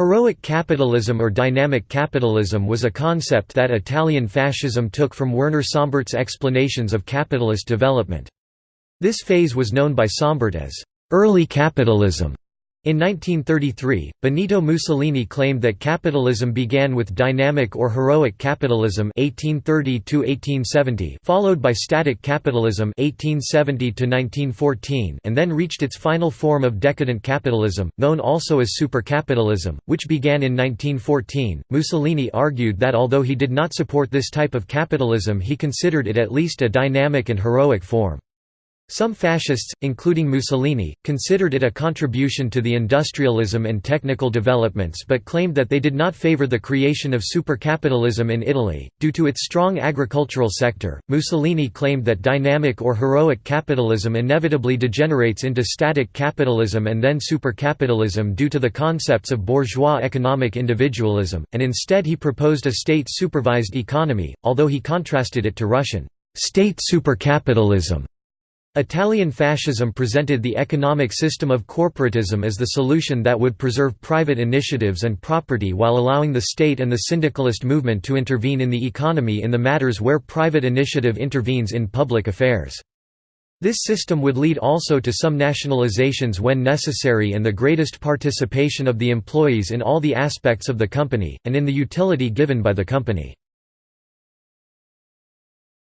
Heroic capitalism or dynamic capitalism was a concept that Italian fascism took from Werner Sombart's explanations of capitalist development. This phase was known by Sombert as early capitalism. In 1933, Benito Mussolini claimed that capitalism began with dynamic or heroic capitalism 1830 followed by static capitalism 1870 and then reached its final form of decadent capitalism, known also as supercapitalism, which began in 1914. Mussolini argued that although he did not support this type of capitalism he considered it at least a dynamic and heroic form. Some fascists, including Mussolini, considered it a contribution to the industrialism and technical developments but claimed that they did not favor the creation of supercapitalism in Italy. Due to its strong agricultural sector, Mussolini claimed that dynamic or heroic capitalism inevitably degenerates into static capitalism and then supercapitalism due to the concepts of bourgeois economic individualism, and instead he proposed a state supervised economy, although he contrasted it to Russian state supercapitalism. Italian fascism presented the economic system of corporatism as the solution that would preserve private initiatives and property while allowing the state and the syndicalist movement to intervene in the economy in the matters where private initiative intervenes in public affairs. This system would lead also to some nationalizations when necessary and the greatest participation of the employees in all the aspects of the company, and in the utility given by the company.